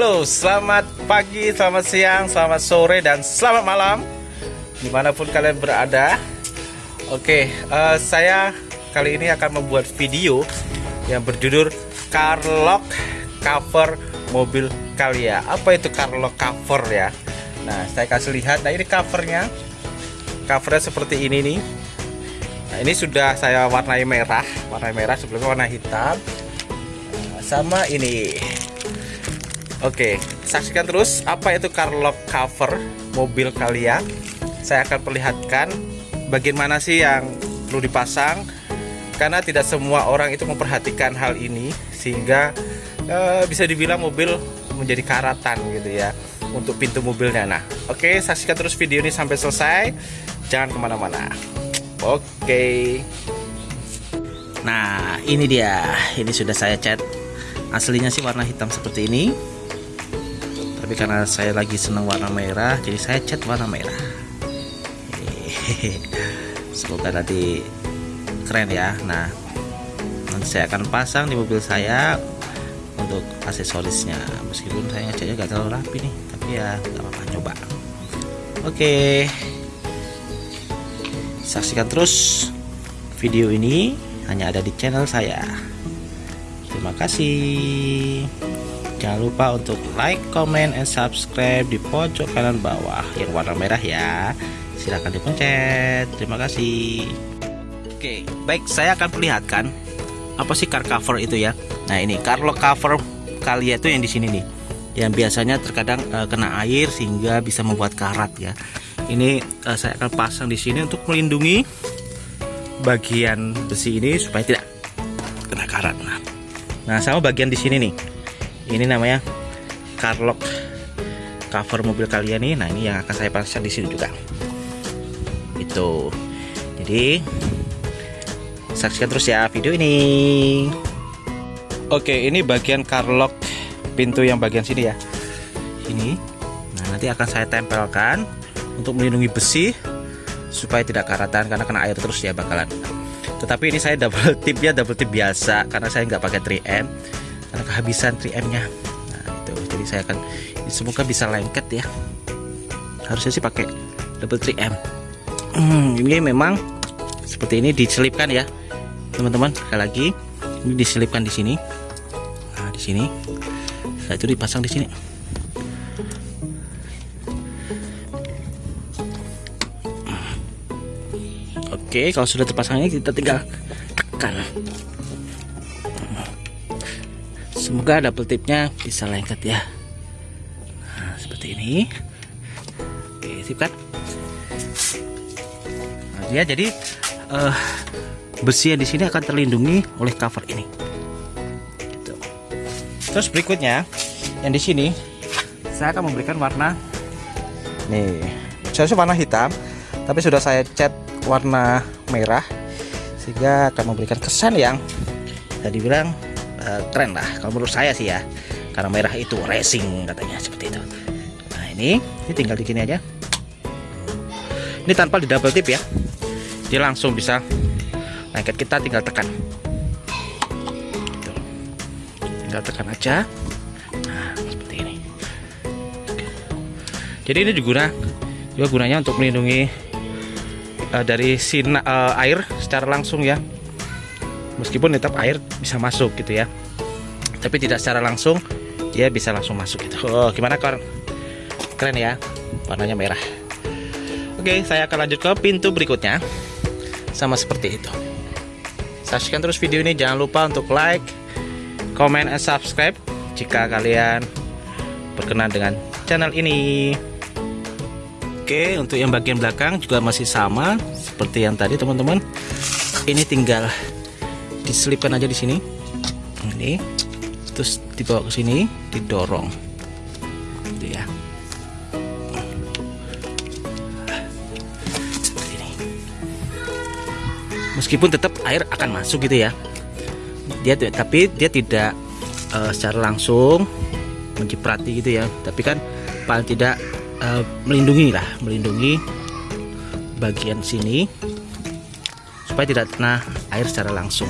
Halo, selamat pagi, selamat siang, selamat sore, dan selamat malam Di mana pun kalian berada. Oke, uh, saya kali ini akan membuat video Yang berjudul Car Lock Cover Mobil Kalia Apa itu car lock cover ya? Nah, saya kasih lihat, nah ini covernya. Covernya seperti ini nih. Nah, ini sudah saya warnai merah. Warna merah, sebelumnya warna hitam. Sama ini Oke, saksikan terus apa itu car lock cover mobil kalian. Saya akan perlihatkan bagaimana sih yang perlu dipasang karena tidak semua orang itu memperhatikan hal ini sehingga e, bisa dibilang mobil menjadi karatan gitu ya untuk pintu mobilnya. Nah, oke, saksikan terus video ini sampai selesai. Jangan ke mana-mana. Oke. Nah, ini dia. Ini sudah saya cat. Aslinya sih warna hitam seperti ini. Tapi karena saya lagi senang warna merah jadi saya cat warna merah. Semoga nanti keren ya. Nah nanti saya akan pasang di mobil saya untuk aksesorisnya. Meskipun saya ngecatnya gak terlalu rapi nih tapi ya gak apa-apa coba. Oke. Saksikan terus video ini hanya ada di channel saya terima kasih Jangan lupa untuk like, comment, and subscribe di pojok kanan bawah yang warna merah ya. Silahkan dipencet. Terima kasih. Oke, baik saya akan perlihatkan apa sih car cover itu ya. Nah ini car lock cover kalian itu yang di sini nih. Yang biasanya terkadang uh, kena air sehingga bisa membuat karat ya. Ini uh, saya akan pasang di sini untuk melindungi bagian besi ini supaya tidak kena karat. Nah, nah sama bagian di sini nih. Ini namanya car lock cover mobil kalian nih. Nah ini yang akan saya pasang di sini juga. Itu. Jadi saksikan terus ya video ini. Oke ini bagian car lock pintu yang bagian sini ya. Ini. Nah nanti akan saya tempelkan untuk melindungi besi supaya tidak karatan karena kena air terus ya bakalan tetapi ini saya double tip ya double tip biasa karena saya nggak pakai 3M karena kehabisan 3M nya nah itu jadi saya akan semoga bisa lengket ya. Harusnya sih pakai double 3M hmm, ini memang seperti ini diselipkan ya. Teman-teman sekali lagi ini diselipkan di sini. Nah di sini. Saya itu dipasang di sini Oke, kalau sudah terpasangnya kita tinggal tekan. semoga double tipnya bisa lengket ya. Nah, seperti ini. Oke sip kan nah, dia jadi uh, besi yang di sini akan terlindungi oleh cover ini. Gitu. terus berikutnya yang di sini saya akan memberikan warna. Nih saya warna hitam tapi sudah saya cat warna merah sehingga akan memberikan kesan yang tadi bilang uh, keren lah kalau menurut saya sih ya. Karena merah itu racing katanya seperti itu. Nah ini ini tinggal di sini aja. Ini tanpa di double tip ya. Dia langsung bisa lengket. Kita tinggal tekan. Tinggal tekan aja. Nah seperti ini. Jadi ini juga juga gunanya untuk melindungi uh, dari sinar uh, air secara langsung ya. Meskipun tetap air bisa masuk gitu ya. Tapi tidak secara langsung dia bisa langsung masuk gitu. Oh gimana kawan? Keren ya warnanya merah. Oke saya akan lanjut ke pintu berikutnya. Sama seperti itu. Saksikan terus video ini jangan lupa untuk like comment and subscribe jika kalian berkenan dengan channel ini Oke untuk yang bagian belakang juga masih sama seperti yang tadi teman-teman. Ini tinggal diselipkan aja di sini. Ini terus dibawa ke sini didorong. Gitu ya. Ini. Meskipun tetap air akan masuk gitu ya. Dia tapi dia tidak uh, secara langsung menciprati gitu ya. Tapi kan paling tidak uh, melindungi lah melindungi bagian sini supaya tidak kena air secara langsung.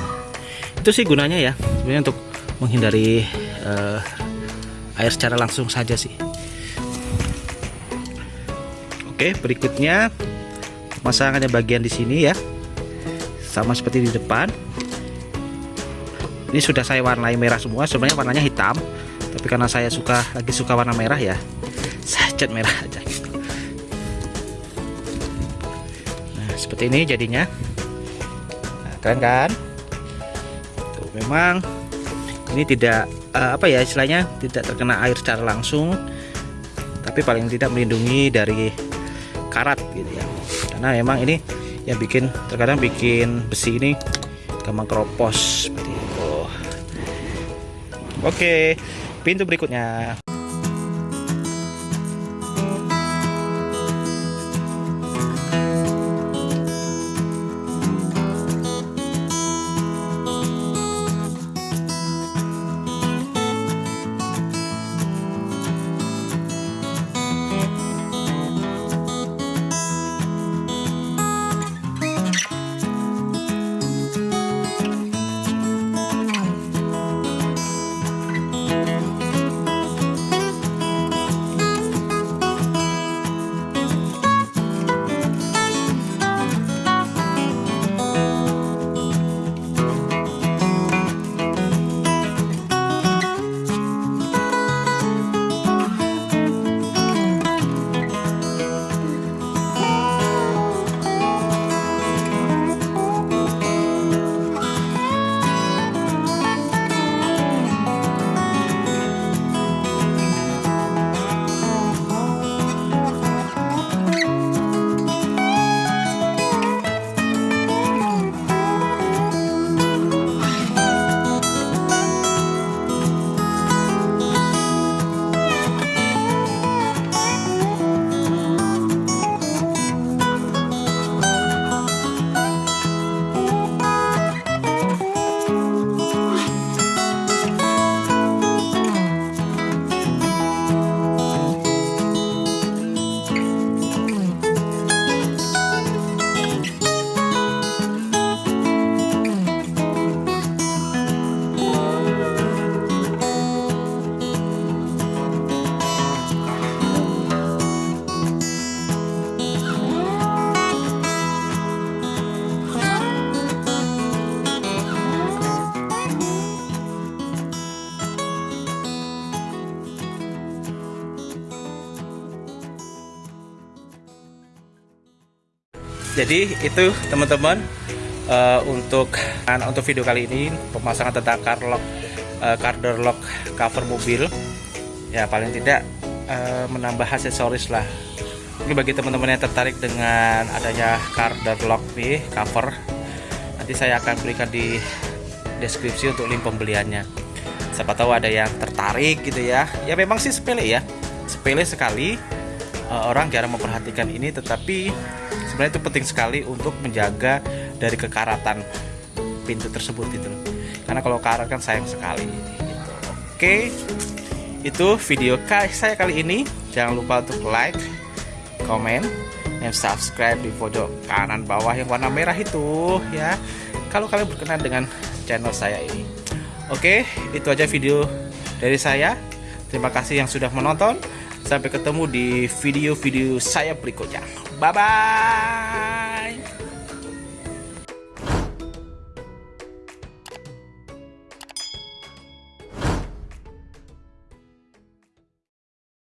Itu sih gunanya ya sebenarnya untuk menghindari uh, air secara langsung saja sih. Oke berikutnya pemasangannya bagian di sini ya sama seperti di depan. Ini sudah saya warnai merah semua sebenarnya warnanya hitam tapi karena saya suka lagi suka warna merah ya cat merah aja. Nah seperti ini jadinya. Nah, keren kan? Tuh, memang ini tidak uh, apa ya istilahnya tidak terkena air secara langsung tapi paling tidak melindungi dari karat gitu ya. Karena memang ini yang bikin terkadang bikin besi ini gampang keropos seperti itu. Oke pintu berikutnya jadi itu teman-teman uh, untuk uh, untuk video kali ini pemasangan tentang car lock uh, car door lock cover mobil. Ya paling tidak uh, menambah aksesoris lah. Ini bagi teman-teman yang tertarik dengan adanya car door lock nih cover nanti saya akan berikan di deskripsi untuk link pembeliannya. Siapa tahu ada yang tertarik gitu ya. Ya memang sih sepele ya. Sepele sekali orang jarang memperhatikan ini tetapi sebenarnya itu penting sekali untuk menjaga dari kekaratan pintu tersebut gitu karena kalau karat kan sayang sekali gitu. oke itu video saya kali ini. Jangan lupa untuk like comment dan subscribe di pojok kanan bawah yang warna merah itu ya. Kalau kalian berkenan dengan channel saya ini. Oke itu aja video dari saya. Terima kasih yang sudah menonton sampai ketemu di video-video saya berikutnya Bye bye.